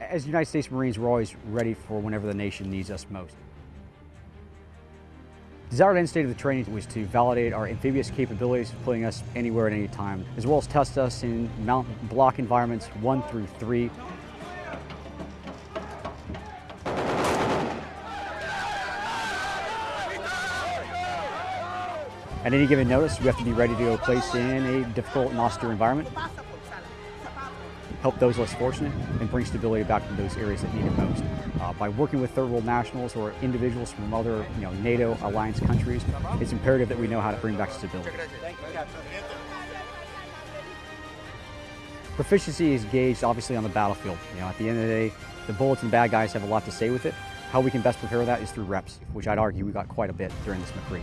As United States Marines, we're always ready for whenever the nation needs us most. Desired end state of the training was to validate our amphibious capabilities, putting us anywhere at any time, as well as test us in mountain block environments one through three. At any given notice, we have to be ready to go place in a difficult and austere environment, help those less fortunate, and bring stability back to those areas that need it most. Uh, by working with third world nationals or individuals from other you know, NATO alliance countries, it's imperative that we know how to bring back stability. Proficiency is gauged obviously on the battlefield. You know, at the end of the day, the bullets and bad guys have a lot to say with it. How we can best prepare that is through reps, which I'd argue we got quite a bit during this MCRE.